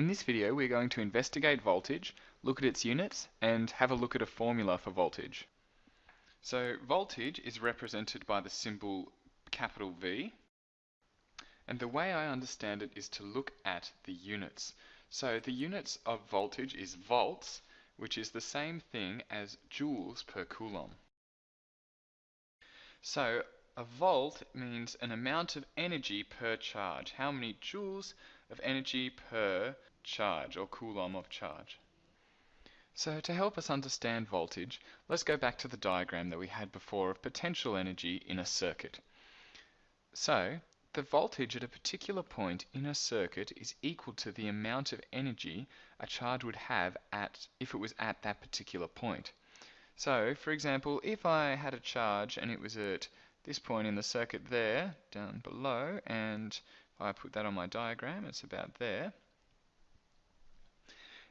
In this video we're going to investigate voltage, look at its units, and have a look at a formula for voltage. So voltage is represented by the symbol capital V, and the way I understand it is to look at the units. So the units of voltage is volts, which is the same thing as joules per coulomb. So a volt means an amount of energy per charge. How many joules of energy per charge or coulomb of charge? So to help us understand voltage, let's go back to the diagram that we had before of potential energy in a circuit. So the voltage at a particular point in a circuit is equal to the amount of energy a charge would have at if it was at that particular point. So, for example, if I had a charge and it was at this point in the circuit there, down below, and if I put that on my diagram, it's about there.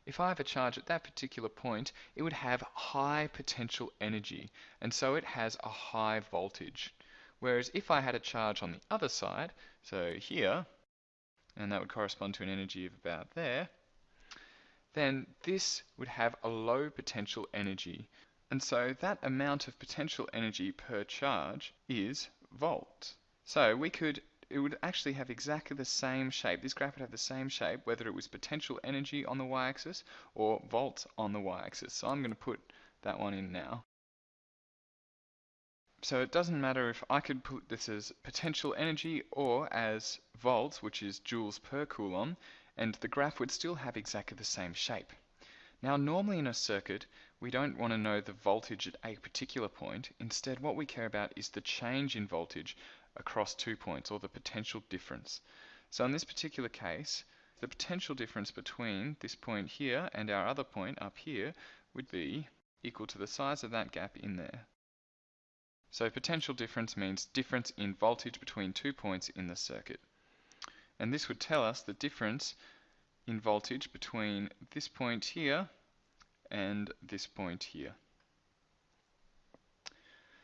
If I have a charge at that particular point, it would have high potential energy, and so it has a high voltage. Whereas if I had a charge on the other side, so here, and that would correspond to an energy of about there, then this would have a low potential energy, and so that amount of potential energy per charge is volt. So we could, it would actually have exactly the same shape. This graph would have the same shape whether it was potential energy on the y-axis or volts on the y-axis. So I'm going to put that one in now. So it doesn't matter if I could put this as potential energy or as volts, which is joules per coulomb, and the graph would still have exactly the same shape. Now normally in a circuit, we don't want to know the voltage at a particular point. Instead, what we care about is the change in voltage across two points, or the potential difference. So in this particular case, the potential difference between this point here and our other point up here would be equal to the size of that gap in there. So potential difference means difference in voltage between two points in the circuit. And this would tell us the difference in voltage between this point here and this point here.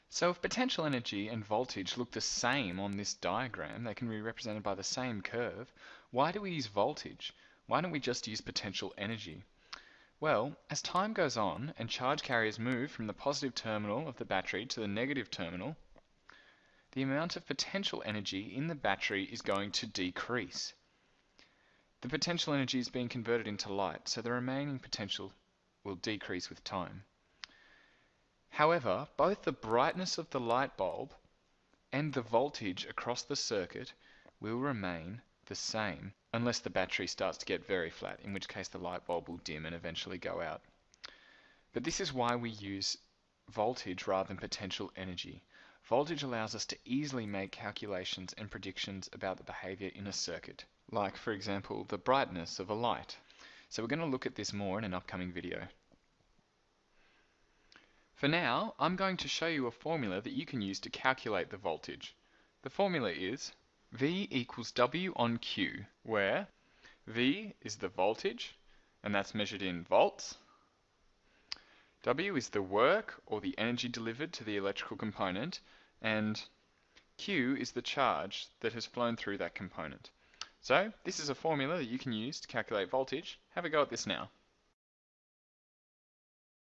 So if potential energy and voltage look the same on this diagram, they can be represented by the same curve, why do we use voltage? Why don't we just use potential energy? Well, as time goes on and charge carriers move from the positive terminal of the battery to the negative terminal, the amount of potential energy in the battery is going to decrease. The potential energy is being converted into light, so the remaining potential will decrease with time. However, both the brightness of the light bulb and the voltage across the circuit will remain the same unless the battery starts to get very flat, in which case the light bulb will dim and eventually go out. But this is why we use voltage rather than potential energy. Voltage allows us to easily make calculations and predictions about the behavior in a circuit like for example the brightness of a light. So we're going to look at this more in an upcoming video. For now, I'm going to show you a formula that you can use to calculate the voltage. The formula is V equals W on Q, where V is the voltage, and that's measured in volts. W is the work, or the energy delivered to the electrical component, and Q is the charge that has flown through that component. So this is a formula that you can use to calculate voltage. Have a go at this now.